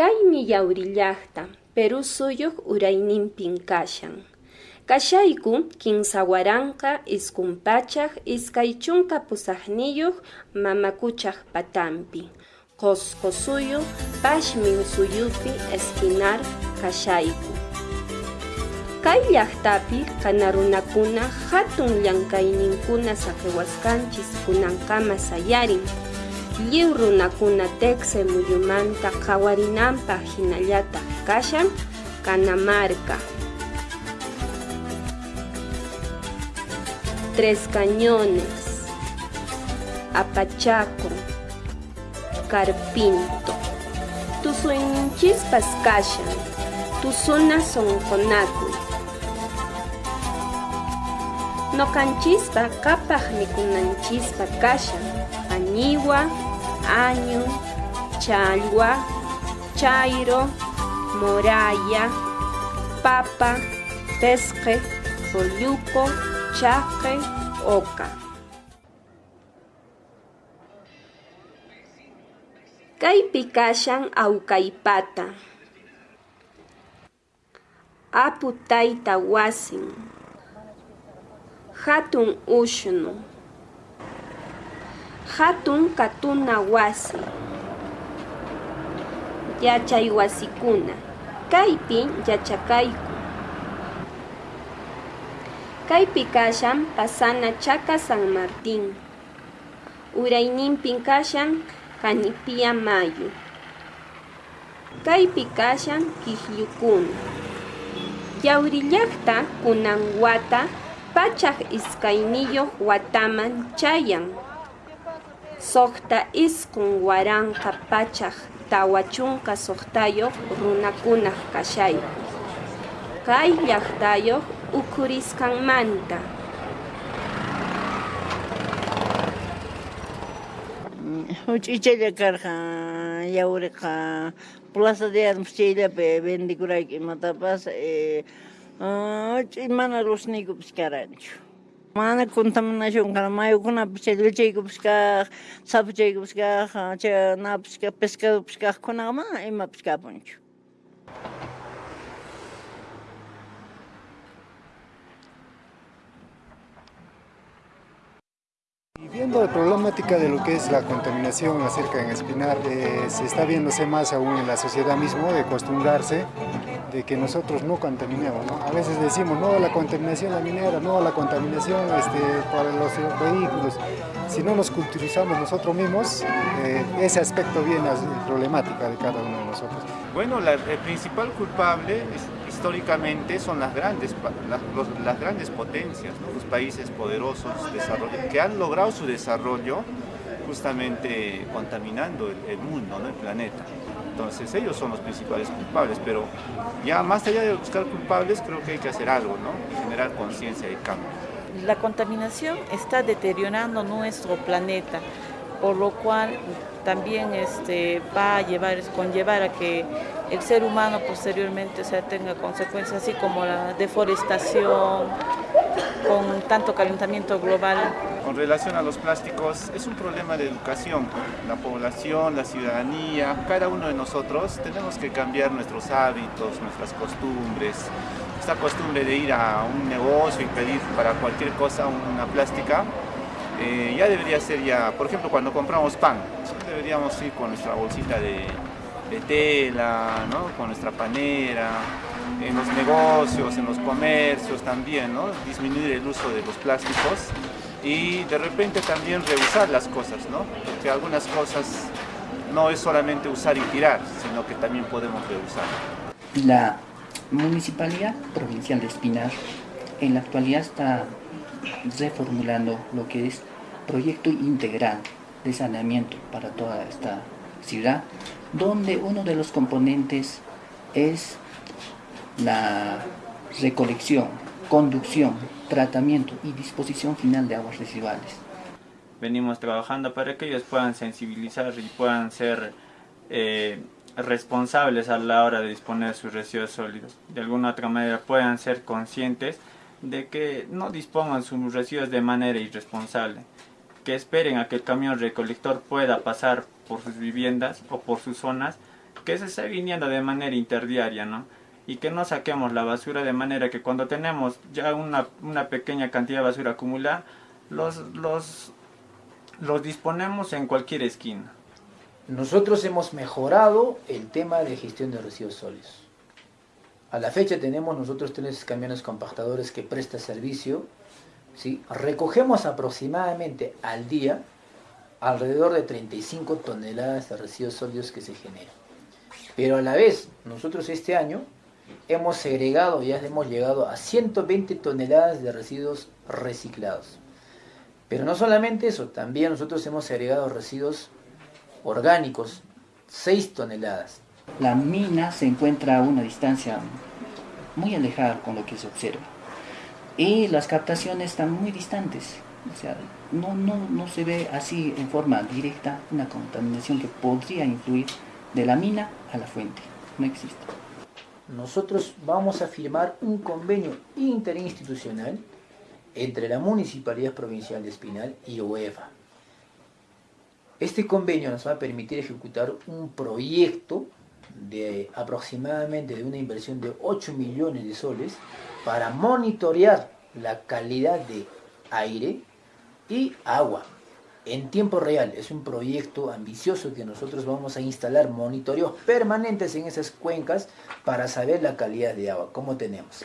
Kaymi yawrillaqta Perú suyuq urayninpin kashan. Kashayku kinsa waranqa iskun pachaq iskay chunka pusaqniyuq mamakuchaq suyu pashmin suyupi espinar kashayku. Kay llaqtapi kana runakuna hatun llankayninkuna saqiwasqanchis kunankama sayarin. Lliw runakuna tekse muyumanta qhawarinanpaq hinallataq kashan Canamarca. Tres Cañones, Apachaco, Carpinto. Tusuyninchispas kashan, tusuna sonkonakuy. Nokanchispa kapaq mikunanchispa kashan, añiwa, año, chalwa, chairo, moraya, papa, pesque, polluco, chaqe, oca. Kaypi kashan tayta wasin. Hatun ushnu. Hatun katuna wasi. Yachay wasikuna. Kaypi yachakayku. Kashan pasana chaka San Martín. Urayninpin kashan Kanipia mayu. Kaypi kashan kiqllukuna. Yawrillaqta kunan wata pachaq iskayniyuq chayan. Soqta iskun waranqa pachaq tawa chunka suqtayuq runakunaq kashayku. Kay llaqtayuq ukhurisqanmanta. Huch'iychalla karqa yawriqa Plaza de Armas chayllapi vendikurayku imatapas eh, huch'uy mana rusniykupish karanchu. mana contaminación mayukunapis yulchaykupiskaq sapuchaykupiskaq napiska pescadopiskaqkunaqa mana imapis kapunchu viendo la problemática de lo que es la contaminación acerca en Espinar, eh, se está viéndose más aún en la sociedad mismo de acostumbrarse de que nosotros no contaminemos. ¿no? A veces decimos no a la contaminación la minera, no a la contaminación este, para los vehículos. Si no nos culturizamos nosotros mismos, eh, ese aspecto viene a ser problemática de cada uno de nosotros. Bueno, la, el principal culpable es, históricamente son las grandes, las, grandes potencias, los países poderosos que han logrado su desarrollo justamente contaminando el, mundo, el planeta. Entonces ellos son los principales culpables, pero ya más allá de buscar culpables creo que hay que hacer algo, ¿no? generar conciencia de cambio. La contaminación está deteriorando nuestro planeta, por lo cual también este, va a llevar, conllevar a que el ser humano posteriormente sea, tenga consecuencias así como la deforestación, con tanto calentamiento global. Con relación a los plásticos, es un problema de educación. La población, la ciudadanía, cada uno de nosotros tenemos que cambiar nuestros hábitos, nuestras costumbres. Esta costumbre de ir a un negocio y pedir para cualquier cosa una plástica, eh, ya debería ser ya, por ejemplo, cuando compramos pan, deberíamos ir con nuestra bolsita de, tela, ¿no? con nuestra panera, en los negocios, en los comercios también, ¿no? disminuir el uso de los plásticos y de repente también reusar las cosas, ¿no? porque algunas cosas no es solamente usar y tirar, sino que también podemos reusar. La Municipalidad Provincial de Espinar en la actualidad está reformulando lo que es proyecto integral de saneamiento para toda esta ciudad, donde uno de los componentes es la recolección, conducción, tratamiento y disposición final de aguas residuales. Venimos trabajando para que ellos puedan sensibilizar y puedan ser eh, responsables a la hora de disponer sus residuos sólidos. De alguna otra manera puedan ser conscientes de que no dispongan sus residuos de manera irresponsable, que esperen a que el camión recolector pueda pasar por sus viviendas o por sus zonas que se esté viniendo de manera interdiaria, ¿no? Y que no saquemos la basura de manera que cuando tenemos ya una, una pequeña cantidad de basura acumulada, los, los, los disponemos en cualquier esquina. Nosotros hemos mejorado el tema de gestión de residuos sólidos. A la fecha tenemos nosotros tres camiones compactadores que presta servicio. ¿sí? Recogemos aproximadamente al día alrededor de 35 toneladas de residuos sólidos que se generan. Pero a la vez, nosotros este año hemos segregado, ya hemos llegado a 120 toneladas de residuos reciclados. Pero no solamente eso, también nosotros hemos segregado residuos orgánicos, 6 toneladas. La mina se encuentra a una distancia muy alejada con lo que se observa. Y las captaciones están muy distantes. O sea, no, no, no se ve así en forma directa una contaminación que podría influir de la mina a la fuente. No existe. Nosotros vamos a firmar un convenio interinstitucional entre la Municipalidad Provincial de Espinal y UEFA. Este convenio nos va a permitir ejecutar un proyecto de aproximadamente de una inversión de 8 millones de soles para monitorear la calidad de aire y agua en tiempo real. Es un proyecto ambicioso que nosotros vamos a instalar monitoreos permanentes en esas cuencas para saber la calidad de agua, cómo tenemos.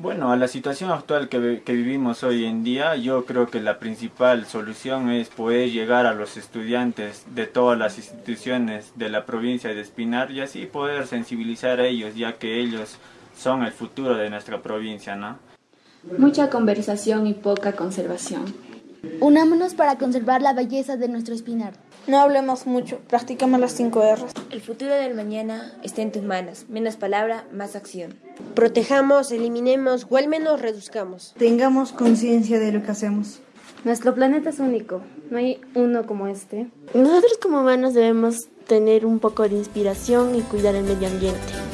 Bueno, a la situación actual que, que, vivimos hoy en día, yo creo que la principal solución es poder llegar a los estudiantes de todas las instituciones de la provincia de Espinar y así poder sensibilizar a ellos, ya que ellos son el futuro de nuestra provincia, ¿no? Mucha conversación y poca conservación. Unámonos para conservar la belleza de nuestro Espinar. No hablemos mucho, practicamos las 5 R's. El futuro del mañana está en tus manos. Menos palabra, más acción. Protejamos, eliminemos o al menos reduzcamos. Tengamos conciencia de lo que hacemos. Nuestro planeta es único, no hay uno como este. Nosotros como humanos debemos tener un poco de inspiración y cuidar el medio ambiente.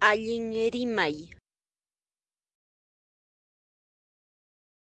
Alliñerimay